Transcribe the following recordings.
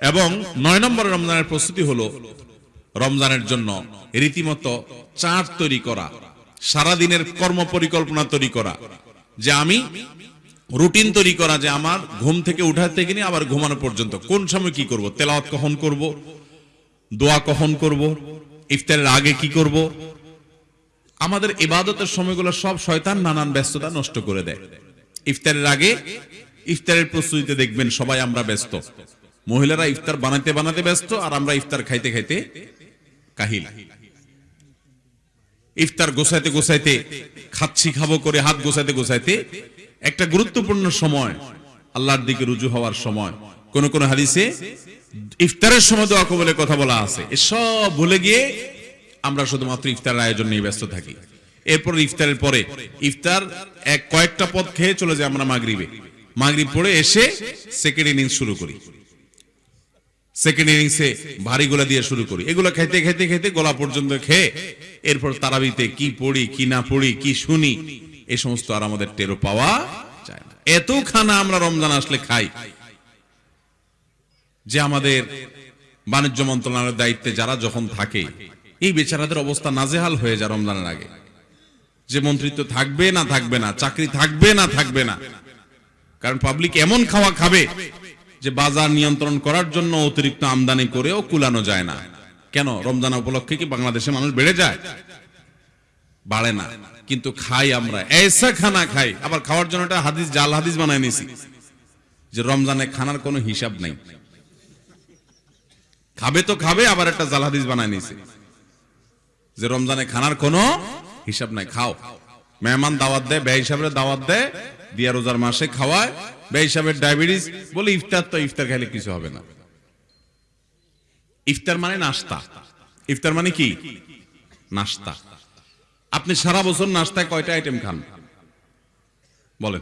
এবং নয় নম্বর রমজানের প্রস্তুতি হলো রমজানের জন্য রীতিমতো চাঁদ তৈরি করা, সারাদিনের কর্ম পরিকল্পনা তৈরি করা, যে আমি রুটিন তৈরি করা, যে আমার ঘুম থেকে উঠার থেকে নিয়ে আবার ঘুমানো পর্যন্ত। কোন সময় কি করব? তেলাওয়াত কখন করব? দোয়া কখন করব? ইফতারের আগে কি করব? আমাদের ইবাদতের সময়গুলো সব শয়তান নানান ব্যস্ততা নষ্ট করে দেয়। ইফতারের আগে ইফতারের প্রস্তুতিতে দেখবেন সবাই আমরা ব্যস্ত। মহিলারা ইফতার বানাতে বানাতে ব্যস্ত আর আমরা ইফতার খাইতে খাইতে কাহিল। ইফতার গোছাইতে গোছাইতে খাচ্ছি, খাব করে হাত গোছাইতে গোছাইতে একটা গুরুত্বপূর্ণ সময় আল্লাহর দিকে রুজু হওয়ার সময়। কোন কোন হাদিসে ইফতারের সময় দোয়া কবলে কথা বলা আছে। সব ভুলে গিয়ে আমরা শুধুমাত্র ইফতারের আয়োজন নিয়ে ব্যস্ত থাকি। এরপর ইফতারের পরে ইফতার এক কয়েকটা পদ খেয়ে চলে যায় আমরা মাগরিবে। মাগরিব পড়ে এসে সেকেন্ড ইনিংস শুরু করি। সেকেন্ড ইনিংসে ভারী গোলা দিয়ে শুরু করি। এগুলো খাইতে খাইতে খাইতে গোলা পর্যন্ত খেয়ে এরপর তারাবিতে কি পড়ি, কি না পড়ি, কি শুনি এই সমস্ত আর আমাদের টেরো পাওয়া যায় না। এত খানা আমরা রমজান আসলে খাই যে আমাদের বাণিজ্য মন্ত্রণালয়ের দায়িত্বে যারা যখন থাকে, এই বেচারাদের অবস্থা নাজেহাল হয়ে যায় রমজানের আগে। যে মন্ত্রিত্ব থাকবে না থাকবে না, চাকরি থাকবে না থাকবে না। কারণ পাবলিক এমন খাওয়া খাবে যে বাজার নিয়ন্ত্রণ করার জন্য অতিরিক্ত আমদানি করেও কুলানো যায় না। কেন? রমজান উপলক্ষে কি বাংলাদেশে মানুষ বেড়ে যায়? বাড়ে না। কিন্তু খাই আমরা। এসা খানা খাই। আবার খাওয়ার জন্য একটা হাদিস, জাল হাদিস বানায় নিছি যে রমজানে খানার কোনো হিসাব নাই। খাবে তো খাবে, আবার একটা জাল হাদিস বানায় নিছি যে রমজানে খানার কোনো হিসাব নাই। খাও। মেহমান দাওয়াত দেয়, ব্যয় হিসাবে দাওয়াত দেয়। দিয়া রোজার মাসে খাওয়ায় ব্যয় হিসাবে ডায়াবেটিস, বলে ইফতার তো ইফতার খাইলে কিছু হবে না। ইফতার মানে নাস্তা। ইফতার মানে কি? নাস্তা। আপনি সারা বছর নাস্তায় কয়টা আইটেম খান? বলেন।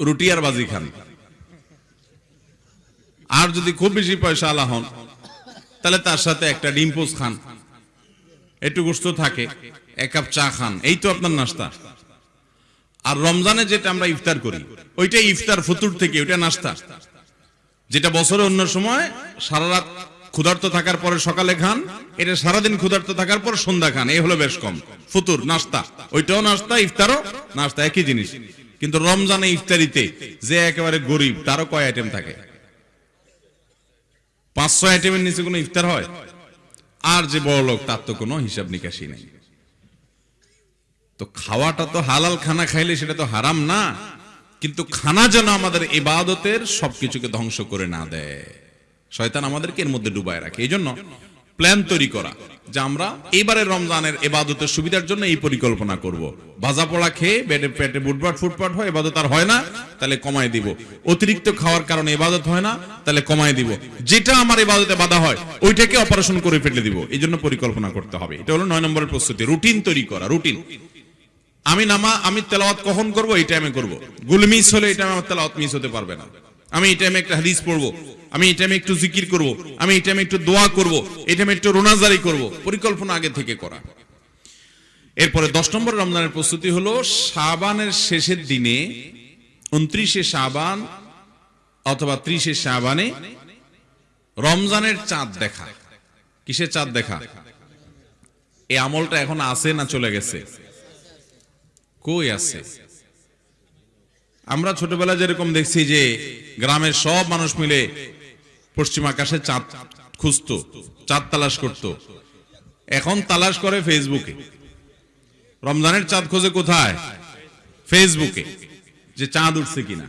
রুটি আর বাজি খান। আর যদি খুব বেশি পয়সা আলা হন, তাহলে তার সাথে একটা ডিম পোস খান। একটু গোস্ত থাকে, এক কাপ চা খান। এই তো আপনার নাস্তা। আর রমজানে যেটা আমরা ইফতার করি, ওইটাই ইফতার ফতুর থেকে, ওইটা নাস্তা। যেটা বছরে অন্য সময় সারা রাত ক্ষুধার্ত থাকার পরে সকালে খান, এটা সারাদিন ক্ষুধার্ত থাকার পর সন্ধ্যা খান, এই হলো বেশ কম। ফুতুর, নাস্তা, ওইটাও নাস্তা, ইফতারও নাস্তা, একই জিনিস। কিন্তু রমজানে ইফতারিতে যে একেবারে গরিব, তারও কয় আইটেম থাকে? পাঁচশো আইটেমের নিচে কোনো ইফতার হয়? আর যে বড় লোক তার তো কোনো হিসাব নিকাশি নেই। তো খাওয়াটা তো হালাল খানা খাইলে সেটা তো হারাম না। কিন্তু খানা যেন আমাদের ইবাদতের সবকিছুকে ধ্বংস করে না দেয়। শয়তান আমাদেরকে এর মধ্যে ডুবায় রাখে। এই জন্য প্ল্যান তৈরি করা যে আমরা এবারের রমজানের এবাদতের সুবিধার জন্য এই পরিকল্পনা করব। ভাজা পোড়া খেয়ে পেটে পেটে বুটবাট ফুটপাট হয় এবাদত আর হয় না, তাহলে কমায় দিব। অতিরিক্ত খাওয়ার কারণে এবাদত হয় না, তাহলে কমায় দিব। যেটা আমার এবাদতে বাধা হয়, ওইটাকে অপারেশন করে ফেলে দিব। এই জন্য পরিকল্পনা করতে হবে। এটা হলো নয় নম্বরের প্রস্তুতি। রুটিন তৈরি করা, রুটিন। আমি নামা, আমি তেলাওয়াত কখন করব? এই টাইমে করব। গুল মিস হলে এই টাইমে আমার তেলাওয়াত মিস হতে পারবে না। আমি এই টাইমে একটা হাদিস পড়ব। আমি এই টাইমে একটু জিকির করব। আমি এই টাইমে একটু দোয়া করব। এই টাইমে একটু রোনাজারি করব। পরিকল্পনা আগে থেকে করা। এরপরে দশ নম্বর রমজানের প্রস্তুতি হলো, শাবানের শেষের দিনে, উনত্রিশে শাবান অথবা ত্রিশে শাবানে রমজানের চাঁদ দেখা। কিসের চাঁদ দেখা? এই আমলটা এখন আছে না চলে গেছে? কই আছে? আমরা ছোটবেলা যেরকম দেখছি যে গ্রামের সব মানুষ মিলে পশ্চিম আকাশে চাঁদ খুঁজতো, চাঁদ তালাশ করত। এখন তালাশ করে ফেসবুকে। রমজানের চাঁদ খোঁজে কোথায়? ফেসবুকে, যে চাঁদ উঠছে কিনা।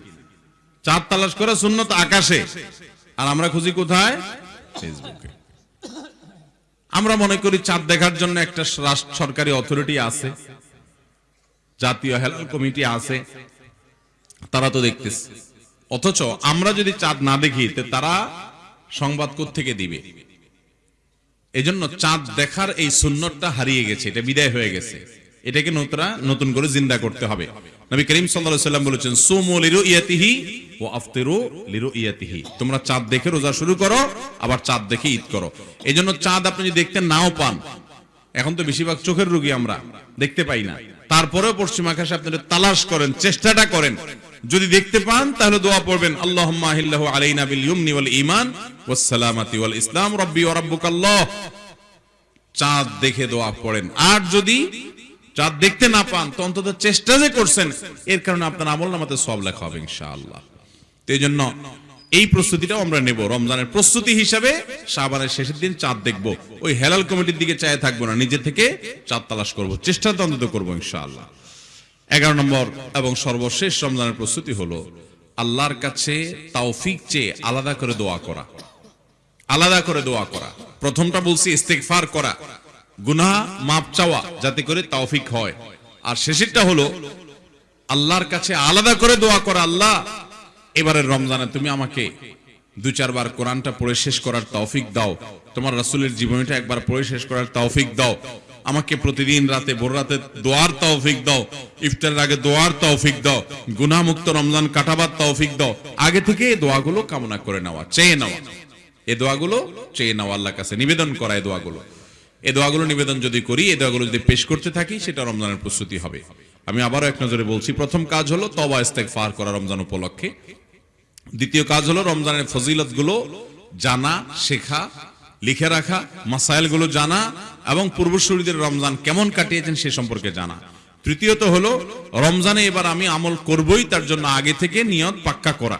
চাঁদ তালাশ করে শূন্যত আকাশে। আর আমরা খুঁজি কোথায়? ফেসবুকে। আমরা মনে করি চাঁদ দেখার জন্য একটা সরকারি অথরিটি আছে। জাতীয় হেলাল কমিটি আছে, তারা তো দেখতেছে। অথচ আমরা যদি চাঁদ না দেখি তারা সংবাদ থেকে দিবে? এজন্য চাঁদ দেখার এই সুন্নতটা হারিয়ে গেছে, এটা বিদায় হয়ে গেছে। এটাকে নতুন নতুন করে জিন্দা করতে হবে। নবী করিম সাল্লাম বলেছেন, সুমু লিরুইয়াতিহি ওয়া আফতিরু লিরুইয়াতিহি। তোমরা চাঁদ দেখে রোজা শুরু করো, আবার চাঁদ দেখে ঈদ করো। এজন্য চাঁদ আপনি যদি দেখতে নাও পান, এখন তো বেশিরভাগ চোখের রোগী আমরা, দেখতে পাই না। তারপরেও পশ্চিম আকাশে আপনি তালাশ করেন, চেষ্টাটা করেন। যদি দেখতে পান, তাহলে দোয়া পড়বেন, আল্লাহুম্মা আহিল্লাহু আলাইনা সালামাতি ইসলাম, রাব্বি ওয়া রাব্বুকাল্লাহ। চাঁদ দেখে দোয়া পড়েন। আর যদি চাঁদ দেখতে না পান, তো অন্তত চেষ্টা যে করছেন, এর কারণে আপনার আমল নামাতে সব লেখা হবে ইনশাআল্লাহ। তো এই জন্য এই প্রস্তুতিটাও আমরা নেব। রমজানের প্রস্তুতি হিসাবে শাবানের শেষের দিন চাঁদ দেখব। ওই হেলাল কমিটির দিকে চায় থাকব না, নিজে থেকে চাঁদ তালাশ করব। চেষ্টা তো অন্তত করব ইনশাআল্লাহ। এগারো নম্বর এবং সর্বশেষ রমজানের প্রস্তুতি হলো আল্লাহর কাছে তাওফিক চেয়ে আলাদা করে দোয়া করা। আলাদা করে দোয়া করা। প্রথমটা বলছি ইস্তেগফার করা। গুনাহ মাপ চাওয়া যাতে করে তাওফিক হয়। আর শেষেরটা হলো আল্লাহর কাছে আলাদা করে দোয়া করা। আল্লাহ এবারের রমজানে তুমি আমাকে দু চারবার কোরআনটা পড়ে শেষ করার তৌফিক দাও। তোমার রাসূলের জীবনীটা একবার পড়ে শেষ করার তৌফিক দাও। আমাকে প্রতিদিন রাতে, ভোর রাতে দোয়ার তৌফিক দাও। ইফতারের আগে দোয়ার তৌফিক দাও। গুনাহমুক্ত রমজান কাটাবার তৌফিক দাও। আগে থেকে এই দোয়াগুলো কামনা করে নেওয়া, চেয়ে নেওয়া। এ দোয়াগুলো চেয়ে নাও আল্লাহর কাছে নিবেদন করা এই দোয়াগুলো। এ দোয়াগুলো নিবেদন যদি করি এই দোয়াগুলো যদি পেশ করতে থাকি, সেটা রমজানের প্রস্তুতি হবে। আমি আবারও এক নজরে বলছি, প্রথম কাজ হলো তবা ইস্তেক ফার করা রমজান উপলক্ষে। দ্বিতীয় কাজ হলো রমজানের ফজিলতগুলো জানা, শেখা, লিখে রাখা মাসাইলগুলো জানা এবং পূর্বসূরীদের রমজান কেমন কাটিয়েছেন সে সম্পর্কে জানা। তৃতীয়ত হলো, রমজানে এবার আমি আমল করবই, তার জন্য আগে থেকে নিয়ত পাক্কা করা।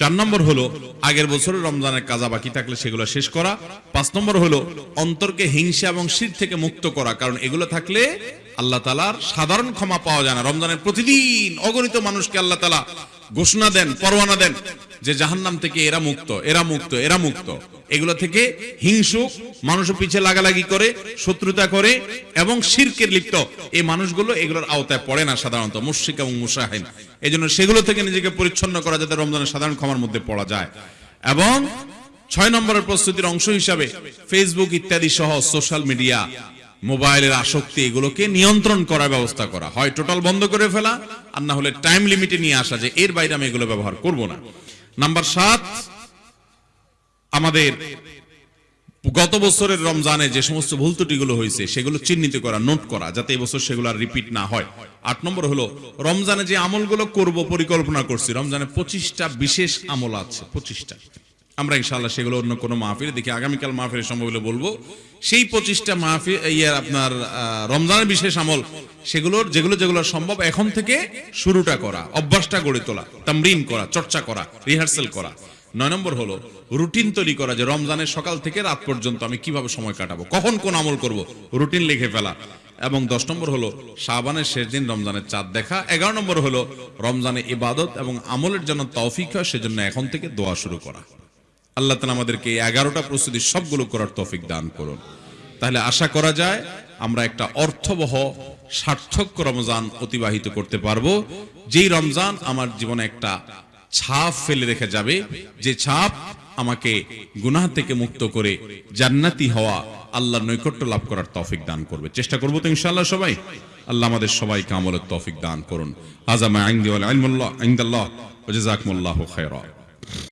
চার নম্বর হলো, আগের বছরের রমজানের কাজা বাকি থাকলে সেগুলো শেষ করা। পাঁচ নম্বর হলো, অন্তরকে হিংসা এবং শির থেকে মুক্ত করা, কারণ এগুলো থাকলে আল্লাহ তালার সাধারণ ক্ষমা পাওয়া যায় না। রমজানের প্রতিদিন অগণিত মানুষকে আল্লাহ তালা ঘোষণা দেন, পরোয়ানা দেন যে জাহান্নাম থেকে এরা মুক্ত এরা মুক্ত এরা মুক্ত। এগুলো থেকে হিংসুক, মানুষের পিছে লাগালাগি করে, শত্রুতা করে এবং শিরকের লিপ্ত। এই মানুষগুলো এগুলোর আওতায় পড়ে না সাধারণত, মুশরিক এবং মুসাহিন এই জন্য সেগুলো থেকে নিজেকে পরিচ্ছন্ন করা যাতে রমজানের সাধারণ ক্ষমার মধ্যে পড়া যায়। এবং ছয় নম্বরের প্রস্তুতির অংশ হিসাবে ফেসবুক ইত্যাদি সহ সোশ্যাল মিডিয়া, মোবাইলের আসক্তি এগুলোকে নিয়ন্ত্রণ করার ব্যবস্থা করা। হয় টোটাল বন্ধ করে ফেলা, আর না হলে টাইম লিমিটে নিয়ে আসা যে এর বাইরে আমি এগুলো ব্যবহার করব না। নাম্বার সাত আমাদের গত বছরের রমজানে যে সমস্ত ভুল ত্রুটিগুলো হয়েছে, সেগুলো চিহ্নিত করা, নোট করা, যাতে এবছর সেগুলো আর রিপিট না হয়। আট নম্বর হলো, রমজানে যে আমলগুলো করব, পরিকল্পনা করছি, রমজানে পঁচিশটা বিশেষ আমল আছে, পঁচিশটা। আমরা ইনশাল্লাহ সেগুলো অন্য কোনো মাহফিলে দেখি, আগামীকাল মাহফিলের সম্ভব হলে বলব। সেই পঁচিশটা মাহফিল ইয়ে আপনার রমজানের বিশেষ আমল, সেগুলোর, যেগুলো যেগুলো সম্ভব, এখন থেকে শুরুটা করা, অভ্যাসটা গড়ে তোলা, তামরিন করা, চর্চা করা, রিহার্সেল করা। নয় নম্বর হলো, রুটিন তৈরি করা যে রমজানের সকাল থেকে রাত পর্যন্ত আমি কীভাবে সময় কাটাবো, কখন কোন আমল করব, রুটিন লিখে ফেলা। এবং দশ নম্বর হলো, শাবানের শেষ দিন রমজানের চাঁদ দেখা। এগারো নম্বর হলো, রমজানে ইবাদত এবং আমলের জন্য তৌফিক হয়, সেজন্য এখন থেকে দোয়া শুরু করা। আল্লাহ তালা আমাদেরকে এই এগারোটা প্রস্তুতি সবগুলো করার তৌফিক দান করুন। তাহলে আশা করা যায়, আমরা একটা অর্থবহ, সার্থক রমজান অতিবাহিত করতে পারব, যেই রমজান আমার জীবনে একটা ছাপ ফেলে রেখে যাবে, যে ছাপ আমাকে গুনাহ থেকে মুক্ত করে জান্নাতি হওয়া আল্লাহর নৈকট্য লাভ করার তৌফিক দান করবে। চেষ্টা করব তো ইনশাআল্লাহ সবাই? আল্লাহ আমাদের সবাইকে আমলের তৌফিক দান করুন। আজামা আইন্দি ওয়াল ইলমুল্লাহ, ইনদাল্লাহ, ওয়া জাযাকুমুল্লাহু খায়রা